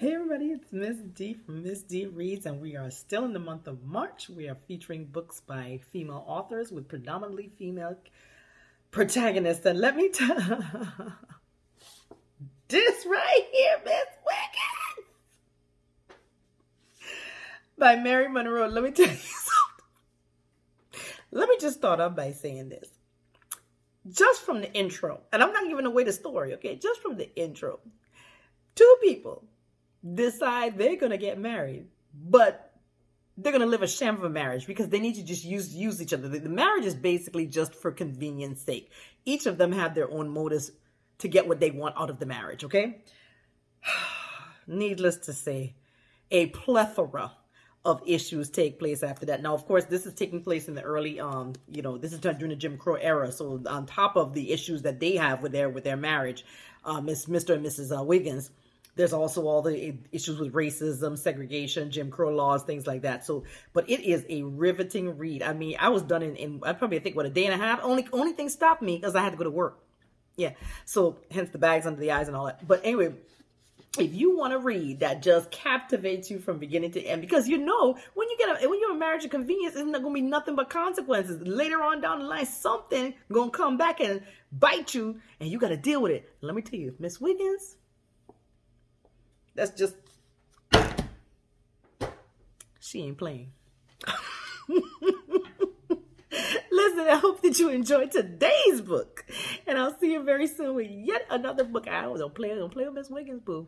Hey everybody, it's Miss D from Miss D Reads, and we are still in the month of March. We are featuring books by female authors with predominantly female protagonists. And let me tell this right here, Miss Wiggins, by Mary Monroe. Let me tell you something. Let me just start off by saying this. Just from the intro, and I'm not giving away the story, okay? Just from the intro, two people decide they're going to get married, but they're going to live a sham of a marriage because they need to just use use each other. The, the marriage is basically just for convenience sake. Each of them have their own motives to get what they want out of the marriage, okay? Needless to say, a plethora of issues take place after that. Now, of course, this is taking place in the early, um, you know, this is during the Jim Crow era. So on top of the issues that they have with their with their marriage, uh, Miss Mr. and Mrs. Uh, Wiggins, there's also all the issues with racism, segregation, Jim Crow laws, things like that. So, but it is a riveting read. I mean, I was done in, in I probably think what a day and a half. Only only thing stopped me because I had to go to work. Yeah. So hence the bags under the eyes and all that. But anyway, if you want to read that just captivates you from beginning to end, because you know when you get a, when you're a marriage of convenience, isn't going to be nothing but consequences later on down the line. Something gonna come back and bite you, and you got to deal with it. Let me tell you, Miss Wiggins that's just she ain't playing. Listen, I hope that you enjoyed today's book. And I'll see you very soon with yet another book. I don't play, don't play with Miss Wiggins, boo.